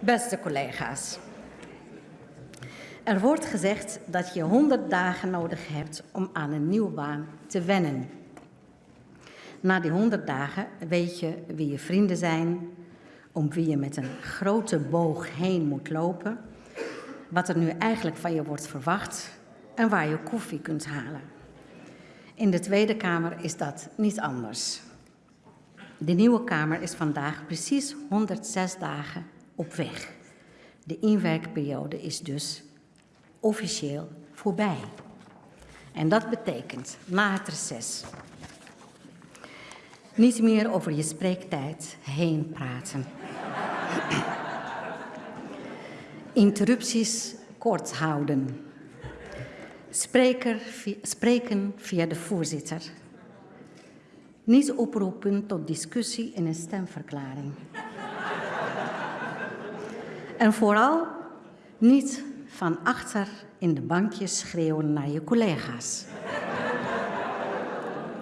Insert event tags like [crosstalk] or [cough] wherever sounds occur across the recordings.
Beste collega's. Er wordt gezegd dat je 100 dagen nodig hebt om aan een nieuwe baan te wennen. Na die 100 dagen weet je wie je vrienden zijn, om wie je met een grote boog heen moet lopen, wat er nu eigenlijk van je wordt verwacht en waar je koffie kunt halen. In de Tweede Kamer is dat niet anders. De nieuwe Kamer is vandaag precies 106 dagen op weg. De inwerkperiode is dus officieel voorbij. En dat betekent na het niet meer over je spreektijd heen praten. [clears throat] Interrupties kort houden. Spreker, spreken via de voorzitter. Niet oproepen tot discussie in een stemverklaring. En vooral niet van achter in de bankjes schreeuwen naar je collega's.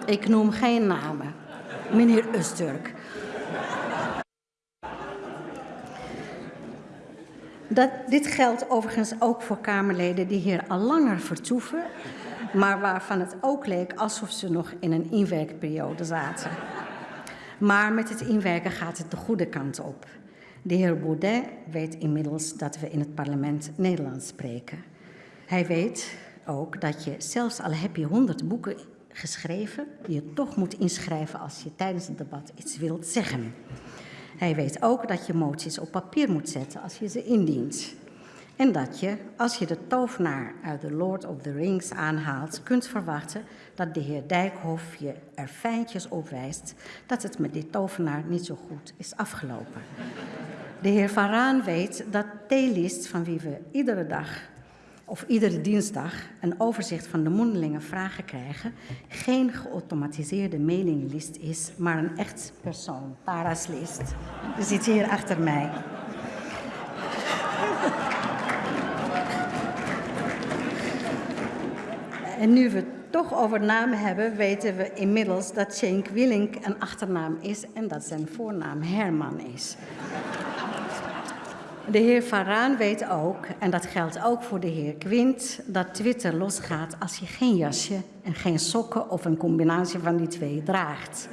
Ik noem geen namen. Meneer Usturk. Dat, dit geldt overigens ook voor Kamerleden die hier al langer vertoeven, maar waarvan het ook leek alsof ze nog in een inwerkperiode zaten. Maar met het inwerken gaat het de goede kant op. De heer Baudet weet inmiddels dat we in het parlement Nederlands spreken. Hij weet ook dat je, zelfs al heb je honderd boeken geschreven, je toch moet inschrijven als je tijdens het debat iets wilt zeggen. Hij weet ook dat je moties op papier moet zetten als je ze indient. En dat je, als je de tovenaar uit The Lord of the Rings aanhaalt, kunt verwachten dat de heer Dijkhoff je er fijntjes op wijst dat het met die tovenaar niet zo goed is afgelopen. De heer Van Raan weet dat T-list, van wie we iedere dag of iedere dinsdag een overzicht van de mondelinge vragen krijgen, geen geautomatiseerde mailinglist is, maar een echt persoon, Paraslist. Die zit hier achter mij. En nu we het toch over namen hebben, weten we inmiddels dat Cenk Willink een achternaam is en dat zijn voornaam Herman is. De heer Varaan weet ook, en dat geldt ook voor de heer Quint, dat Twitter losgaat als je geen jasje en geen sokken of een combinatie van die twee draagt.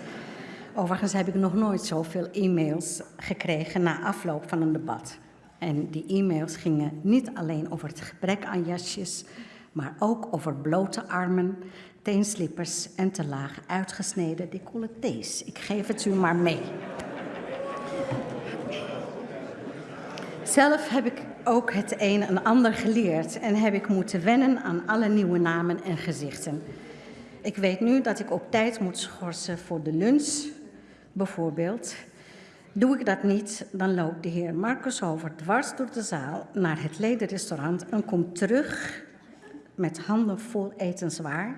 Overigens heb ik nog nooit zoveel e-mails gekregen na afloop van een debat. En die e-mails gingen niet alleen over het gebrek aan jasjes, maar ook over blote armen, teenslippers en te laag uitgesneden decolletés. Ik geef het u maar mee. Zelf heb ik ook het een en ander geleerd en heb ik moeten wennen aan alle nieuwe namen en gezichten. Ik weet nu dat ik op tijd moet schorsen voor de lunch, bijvoorbeeld. Doe ik dat niet, dan loopt de heer Marcus over dwars door de zaal naar het ledenrestaurant en komt terug met handen vol etenswaar.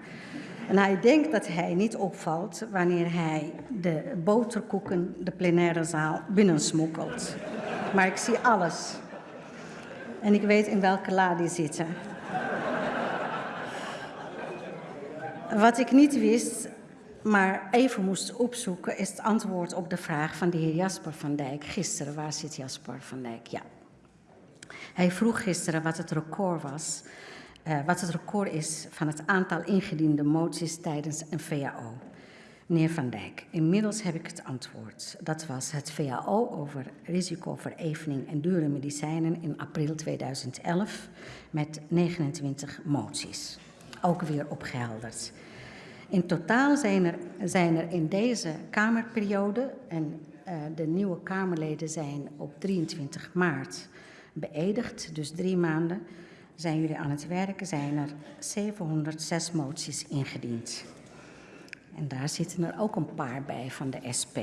En hij denkt dat hij niet opvalt wanneer hij de boterkoeken de plenaire zaal binnensmokkelt maar ik zie alles. En ik weet in welke la die zitten. Wat ik niet wist, maar even moest opzoeken, is het antwoord op de vraag van de heer Jasper van Dijk. Gisteren, waar zit Jasper van Dijk? Ja. Hij vroeg gisteren wat het record was, uh, wat het record is van het aantal ingediende moties tijdens een VAO. Meneer Van Dijk, inmiddels heb ik het antwoord. Dat was het VAO over risicoverevening en dure medicijnen in april 2011 met 29 moties. Ook weer opgehelderd. In totaal zijn er, zijn er in deze Kamerperiode, en uh, de nieuwe Kamerleden zijn op 23 maart beëdigd, dus drie maanden, zijn jullie aan het werken, zijn er 706 moties ingediend. En daar zitten er ook een paar bij van de SP.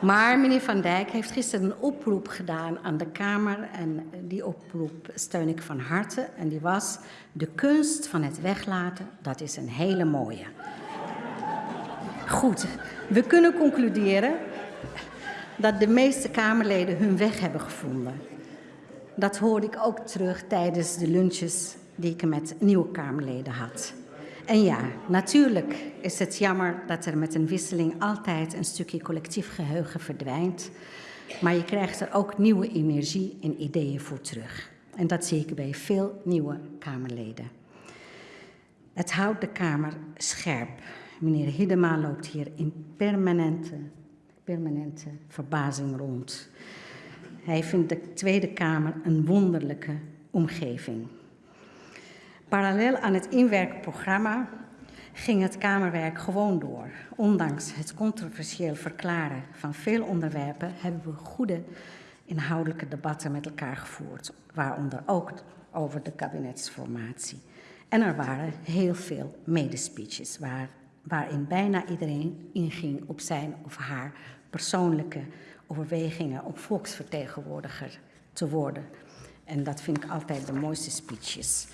Maar meneer Van Dijk heeft gisteren een oproep gedaan aan de Kamer. En die oproep steun ik van harte. En die was: De kunst van het weglaten, dat is een hele mooie. Goed, we kunnen concluderen dat de meeste Kamerleden hun weg hebben gevonden. Dat hoorde ik ook terug tijdens de lunches die ik met nieuwe Kamerleden had. En ja, natuurlijk is het jammer dat er met een wisseling altijd een stukje collectief geheugen verdwijnt. Maar je krijgt er ook nieuwe energie en ideeën voor terug. En dat zie ik bij veel nieuwe Kamerleden. Het houdt de Kamer scherp. Meneer Hiddema loopt hier in permanente, permanente verbazing rond. Hij vindt de Tweede Kamer een wonderlijke omgeving. Parallel aan het inwerkprogramma ging het Kamerwerk gewoon door. Ondanks het controversieel verklaren van veel onderwerpen hebben we goede inhoudelijke debatten met elkaar gevoerd, waaronder ook over de kabinetsformatie. En er waren heel veel medespeeches waar, waarin bijna iedereen inging op zijn of haar persoonlijke overwegingen om volksvertegenwoordiger te worden. En dat vind ik altijd de mooiste speeches.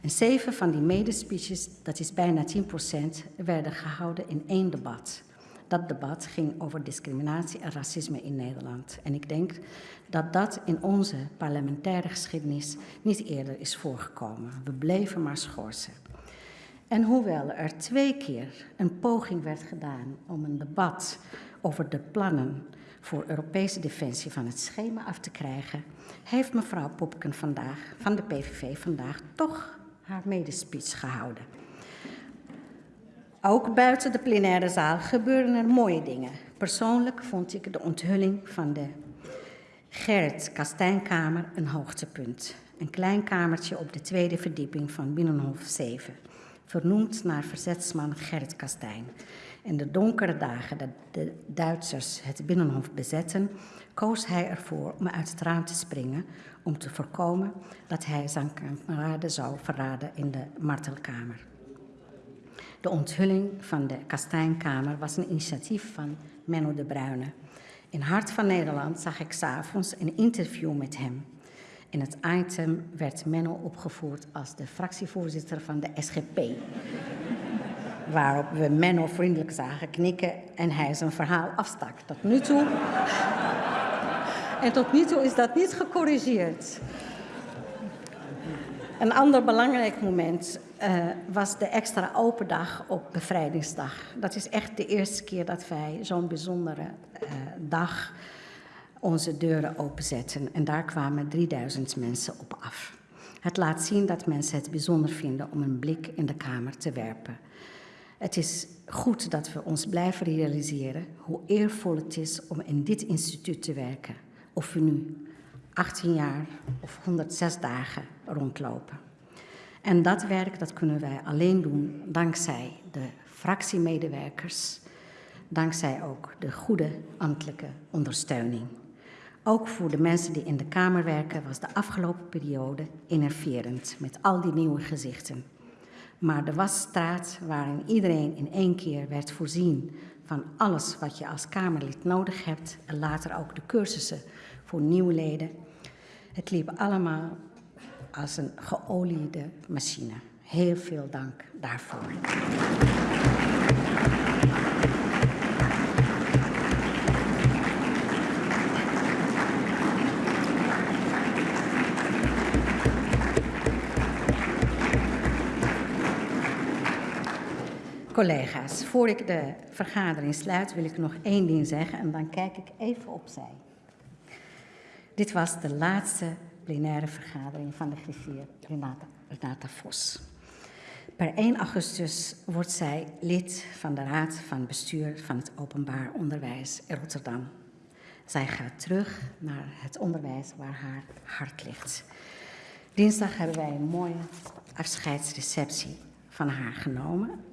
En zeven van die medespeeches, dat is bijna 10%, werden gehouden in één debat. Dat debat ging over discriminatie en racisme in Nederland. En ik denk dat dat in onze parlementaire geschiedenis niet eerder is voorgekomen. We bleven maar schorsen. En hoewel er twee keer een poging werd gedaan om een debat over de plannen voor Europese defensie van het schema af te krijgen, heeft mevrouw Popken vandaag van de PVV vandaag toch haar medespeech gehouden. Ook buiten de plenaire zaal gebeuren er mooie dingen. Persoonlijk vond ik de onthulling van de Gerrit Kastijnkamer een hoogtepunt. Een klein kamertje op de tweede verdieping van Binnenhof 7, vernoemd naar verzetsman Gerrit Kastijn. In de donkere dagen dat de Duitsers het Binnenhof bezetten, koos hij ervoor om uit het raam te springen om te voorkomen dat hij zijn kameraden zou verraden in de martelkamer. De onthulling van de Kastijnkamer was een initiatief van Menno de Bruyne. In Hart van Nederland zag ik s'avonds een interview met hem. In het item werd Menno opgevoerd als de fractievoorzitter van de SGP. Waarop we Menno vriendelijk zagen knikken en hij zijn verhaal afstak. Tot nu toe. En tot nu toe is dat niet gecorrigeerd. Een ander belangrijk moment uh, was de extra open dag op bevrijdingsdag. Dat is echt de eerste keer dat wij zo'n bijzondere uh, dag onze deuren openzetten. En daar kwamen 3000 mensen op af. Het laat zien dat mensen het bijzonder vinden om een blik in de Kamer te werpen. Het is goed dat we ons blijven realiseren hoe eervol het is om in dit instituut te werken. Of we nu 18 jaar of 106 dagen rondlopen. En dat werk dat kunnen wij alleen doen dankzij de fractiemedewerkers, dankzij ook de goede ambtelijke ondersteuning. Ook voor de mensen die in de Kamer werken was de afgelopen periode innerverend met al die nieuwe gezichten. Maar de wasstraat waarin iedereen in één keer werd voorzien van alles wat je als Kamerlid nodig hebt en later ook de cursussen voor nieuwe leden. Het liep allemaal als een geoliede machine. Heel veel dank daarvoor. Collega's, voor ik de vergadering sluit, wil ik nog één ding zeggen en dan kijk ik even opzij. Dit was de laatste plenaire vergadering van de griffier Renata, Renata Vos. Per 1 augustus wordt zij lid van de Raad van Bestuur van het Openbaar Onderwijs in Rotterdam. Zij gaat terug naar het onderwijs waar haar hart ligt. Dinsdag hebben wij een mooie afscheidsreceptie van haar genomen.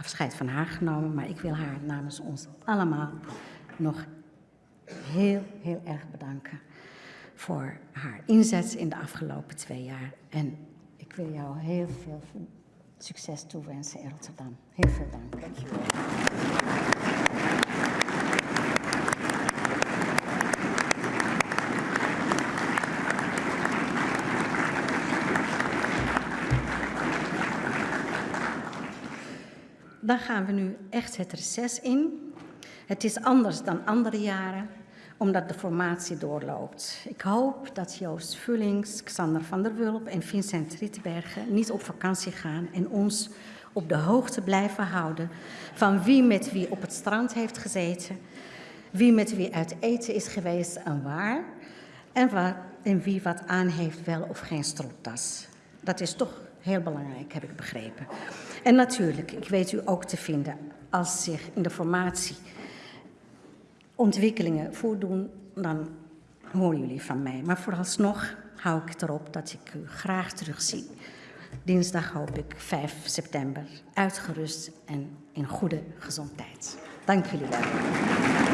Afscheid van haar genomen, maar ik wil haar namens ons allemaal nog heel, heel erg bedanken voor haar inzet in de afgelopen twee jaar. En ik wil jou heel veel succes toewensen in Rotterdam. Heel veel dank. Dank Dan gaan we nu echt het reces in. Het is anders dan andere jaren omdat de formatie doorloopt. Ik hoop dat Joost Vullings, Xander van der Wulp en Vincent Rittenbergen niet op vakantie gaan en ons op de hoogte blijven houden van wie met wie op het strand heeft gezeten, wie met wie uit eten is geweest en waar, en, waar, en wie wat aan heeft, wel of geen stropdas. Dat is toch heel belangrijk, heb ik begrepen. En natuurlijk, ik weet u ook te vinden als zich in de formatie ontwikkelingen voordoen, dan horen jullie van mij. Maar vooralsnog hou ik erop dat ik u graag terugzie. Dinsdag hoop ik 5 september, uitgerust en in goede gezondheid. Dank jullie wel.